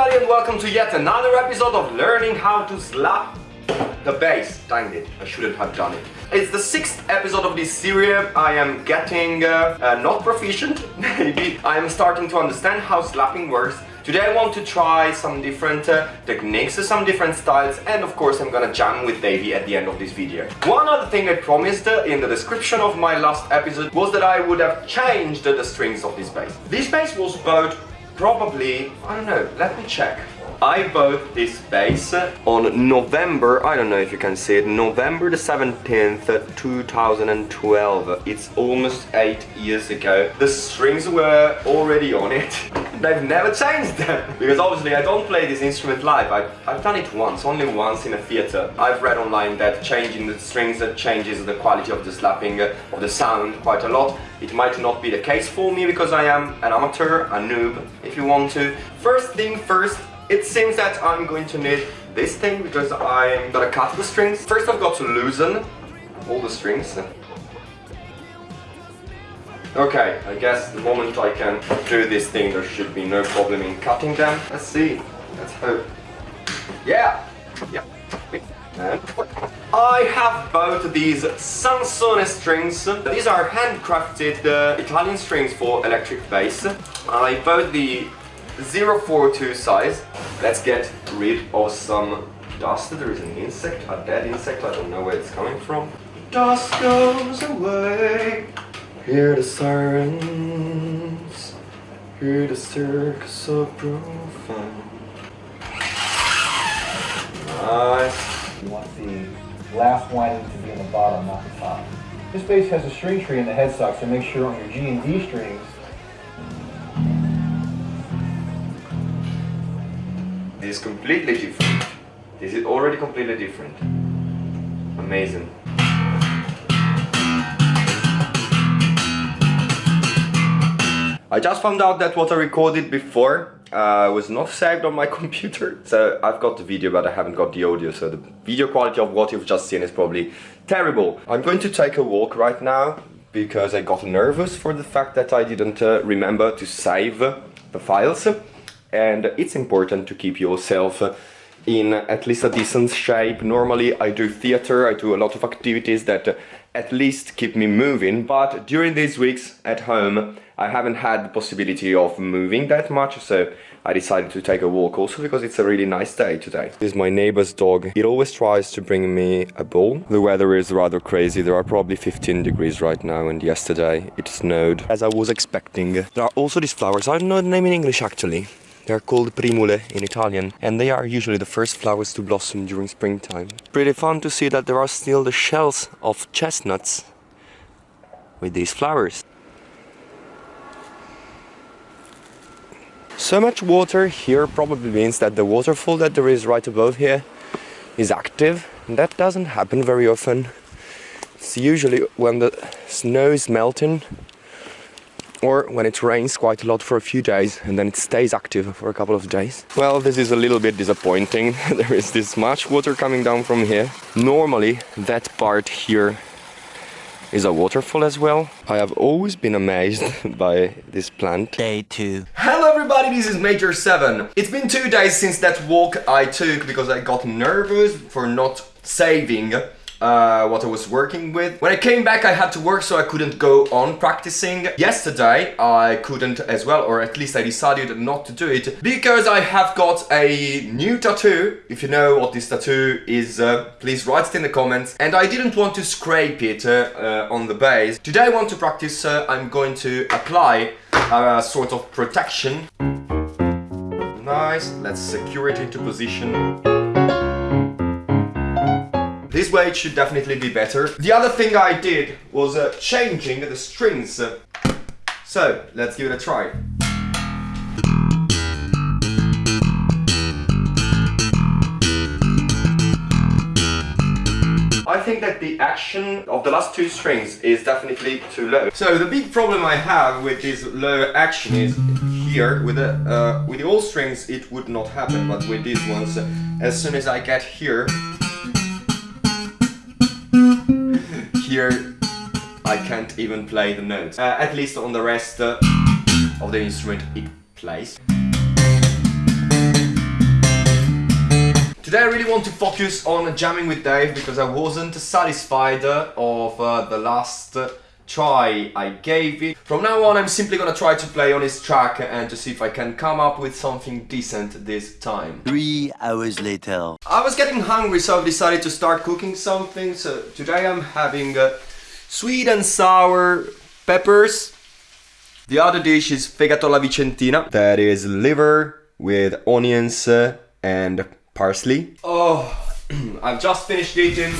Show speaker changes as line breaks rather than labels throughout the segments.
everybody and welcome to yet another episode of learning how to slap the bass. Dang it, I shouldn't have done it. It's the sixth episode of this series. I am getting uh, uh, not proficient, maybe. I am starting to understand how slapping works. Today I want to try some different uh, techniques, some different styles and of course I'm gonna jam with Davey at the end of this video. One other thing I promised uh, in the description of my last episode was that I would have changed the strings of this bass. This bass was bought probably, I don't know, let me check. I bought this bass on November, I don't know if you can see it, November the 17th, 2012. It's almost 8 years ago. The strings were already on it. They've never changed them. Because obviously I don't play this instrument live. I've, I've done it once, only once in a theater. I've read online that changing the strings changes the quality of the slapping uh, of the sound quite a lot. It might not be the case for me because I am an amateur, a noob, if you want to. First thing first, it seems that I'm going to need this thing because I'm gonna cut the strings. First I've got to loosen all the strings. Okay, I guess the moment I can do this thing there should be no problem in cutting them. Let's see, let's hope. Yeah! Yeah. And I have both these Sansone strings. These are handcrafted uh, Italian strings for electric bass. I bought the 042 size. Let's get rid of some dust. There is an insect, a dead insect, I don't know where it's coming from. Dust goes away. Hear the sirens. Hear the circus of profound. Nice.
You want the last winding to be in the bottom, not the top. This bass has a string tree in the headstock, so make sure on your G and D strings
is completely different. This is already completely different. Amazing. I just found out that what I recorded before uh, was not saved on my computer. So I've got the video but I haven't got the audio so the video quality of what you've just seen is probably terrible. I'm going to take a walk right now because I got nervous for the fact that I didn't uh, remember to save the files and it's important to keep yourself in at least a decent shape. Normally I do theater, I do a lot of activities that at least keep me moving, but during these weeks at home I haven't had the possibility of moving that much, so I decided to take a walk also because it's a really nice day today. This is my neighbor's dog. It always tries to bring me a ball. The weather is rather crazy. There are probably 15 degrees right now and yesterday it snowed as I was expecting. There are also these flowers. I don't know the name in English actually. They're called primule in Italian and they are usually the first flowers to blossom during springtime. Pretty fun to see that there are still the shells of chestnuts with these flowers. So much water here probably means that the waterfall that there is right above here is active. And that doesn't happen very often. It's usually when the snow is melting or when it rains quite a lot for a few days and then it stays active for a couple of days. Well, this is a little bit disappointing. there is this much water coming down from here. Normally, that part here is a waterfall as well. I have always been amazed by this plant.
Day 2
Hello everybody, this is Major 7. It's been two days since that walk I took because I got nervous for not saving uh, what I was working with. When I came back I had to work so I couldn't go on practicing. Yesterday I couldn't as well or at least I decided not to do it because I have got a new tattoo. If you know what this tattoo is uh, please write it in the comments and I didn't want to scrape it uh, uh on the bass. Today I want to practice uh, I'm going to apply a sort of protection. Nice, let's secure it into position. This way it should definitely be better. The other thing I did was uh, changing the strings. So, let's give it a try. I think that the action of the last two strings is definitely too low. So the big problem I have with this low action is here with the uh, with the old strings it would not happen but with these ones as soon as I get here here I can't even play the notes. Uh, at least on the rest uh, of the instrument it plays. Today I really want to focus on jamming with Dave because I wasn't satisfied uh, of uh, the last uh, try I gave it. From now on I'm simply gonna try to play on his track and to see if I can come up with something decent this time.
Three hours later.
I was getting hungry so I've decided to start cooking something. So today I'm having uh, sweet and sour peppers. The other dish is fegato alla vicentina. That is liver with onions uh, and parsley. Oh, I've just finished eating.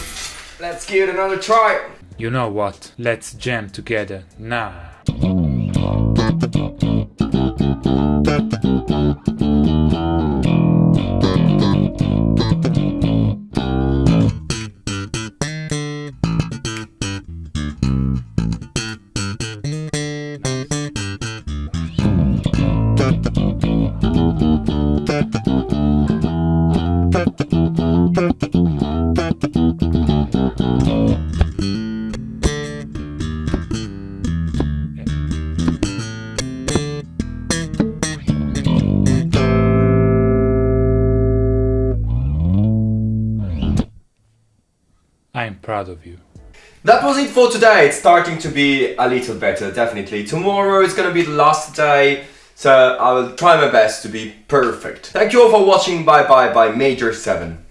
Let's give it another try.
You know what? Let's jam together now. proud of you.
That was it for today. It's starting to be a little better, definitely. Tomorrow is gonna be the last day, so I will try my best to be perfect. Thank you all for watching. Bye bye by Major 7.